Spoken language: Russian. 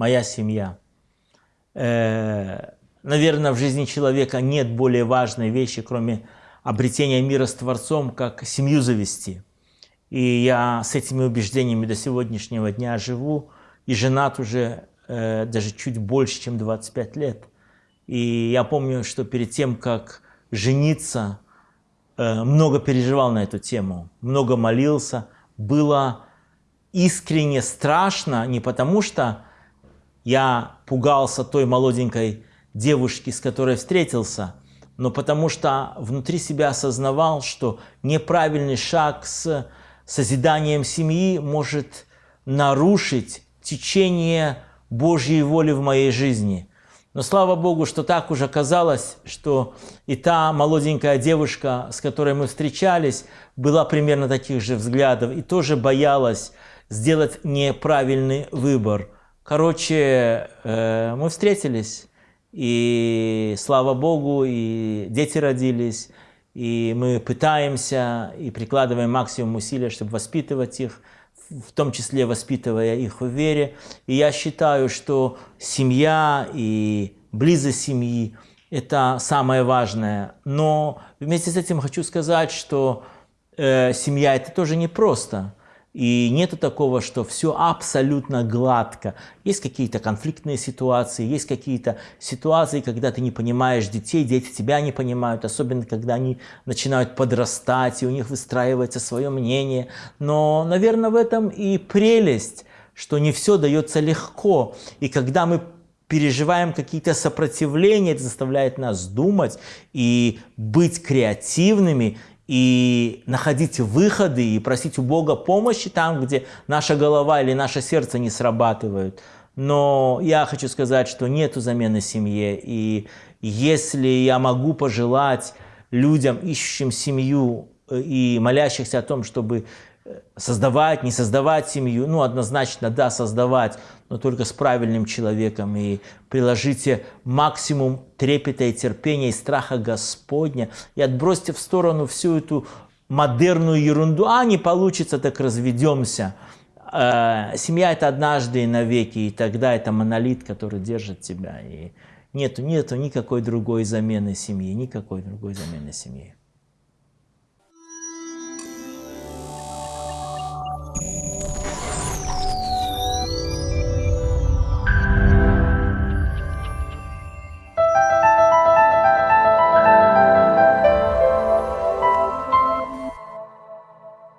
моя семья. Э, наверное, в жизни человека нет более важной вещи, кроме обретения мира с Творцом, как семью завести. И я с этими убеждениями до сегодняшнего дня живу, и женат уже э, даже чуть больше, чем 25 лет. И я помню, что перед тем, как жениться, э, много переживал на эту тему, много молился, было искренне страшно, не потому что я пугался той молоденькой девушки, с которой встретился, но потому что внутри себя осознавал, что неправильный шаг с созиданием семьи может нарушить течение Божьей воли в моей жизни. Но слава Богу, что так уже казалось, что и та молоденькая девушка, с которой мы встречались, была примерно таких же взглядов и тоже боялась сделать неправильный выбор. Короче, э, мы встретились, и слава Богу, и дети родились, и мы пытаемся и прикладываем максимум усилий, чтобы воспитывать их, в том числе воспитывая их в вере. И я считаю, что семья и близость семьи – это самое важное. Но вместе с этим хочу сказать, что э, семья – это тоже непросто. И нету такого, что все абсолютно гладко. Есть какие-то конфликтные ситуации, есть какие-то ситуации, когда ты не понимаешь детей, дети тебя не понимают, особенно когда они начинают подрастать, и у них выстраивается свое мнение. Но, наверное, в этом и прелесть, что не все дается легко. И когда мы переживаем какие-то сопротивления, это заставляет нас думать и быть креативными, и находить выходы и просить у Бога помощи там, где наша голова или наше сердце не срабатывают. Но я хочу сказать, что нету замены семье. И если я могу пожелать людям, ищущим семью и молящихся о том, чтобы создавать, не создавать семью, ну, однозначно, да, создавать, но только с правильным человеком. И приложите максимум трепета и терпения и страха Господня. И отбросьте в сторону всю эту модерную ерунду. А, не получится, так разведемся. Э, семья – это однажды и навеки, и тогда это монолит, который держит тебя. И нету, нету никакой другой замены семьи, никакой другой замены семьи.